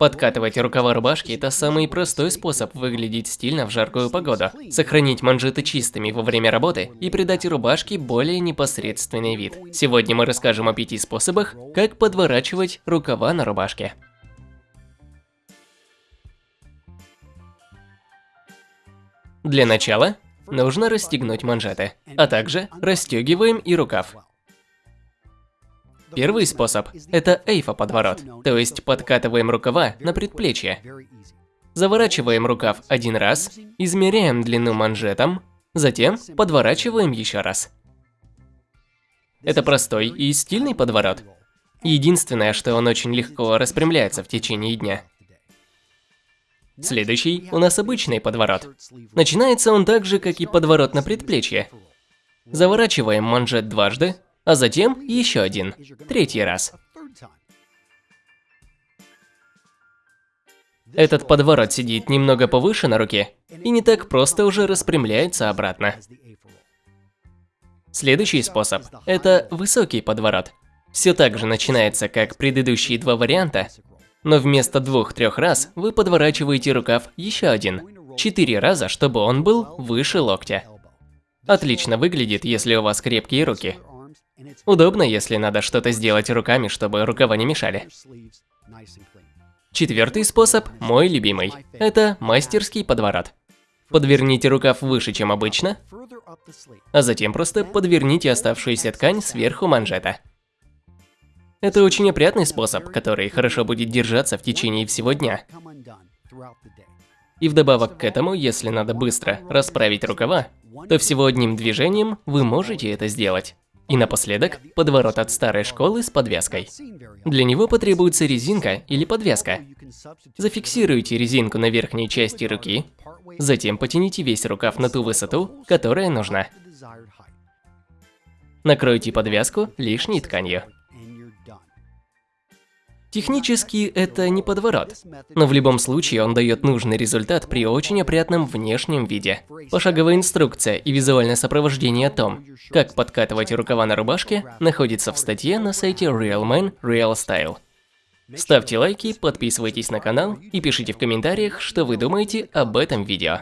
Подкатывать рукава рубашки – это самый простой способ выглядеть стильно в жаркую погоду, сохранить манжеты чистыми во время работы и придать рубашке более непосредственный вид. Сегодня мы расскажем о пяти способах, как подворачивать рукава на рубашке. Для начала нужно расстегнуть манжеты, а также расстегиваем и рукав. Первый способ – это эйфа-подворот, то есть подкатываем рукава на предплечье. Заворачиваем рукав один раз, измеряем длину манжетом, затем подворачиваем еще раз. Это простой и стильный подворот. Единственное, что он очень легко распрямляется в течение дня. Следующий у нас обычный подворот. Начинается он так же, как и подворот на предплечье. Заворачиваем манжет дважды, а затем еще один, третий раз. Этот подворот сидит немного повыше на руке и не так просто уже распрямляется обратно. Следующий способ – это высокий подворот. Все так же начинается, как предыдущие два варианта, но вместо двух-трех раз вы подворачиваете рукав еще один, четыре раза, чтобы он был выше локтя. Отлично выглядит, если у вас крепкие руки. Удобно, если надо что-то сделать руками, чтобы рукава не мешали. Четвертый способ, мой любимый, это мастерский подворот. Подверните рукав выше, чем обычно, а затем просто подверните оставшуюся ткань сверху манжета. Это очень опрятный способ, который хорошо будет держаться в течение всего дня. И вдобавок к этому, если надо быстро расправить рукава, то всего одним движением вы можете это сделать. И напоследок, подворот от старой школы с подвеской. Для него потребуется резинка или подвеска. Зафиксируйте резинку на верхней части руки, затем потяните весь рукав на ту высоту, которая нужна. Накройте подвязку лишней тканью. Технически это не подворот, но в любом случае он дает нужный результат при очень опрятном внешнем виде. Пошаговая инструкция и визуальное сопровождение о том, как подкатывать рукава на рубашке, находится в статье на сайте Real Man Real Style. Ставьте лайки, подписывайтесь на канал и пишите в комментариях, что вы думаете об этом видео.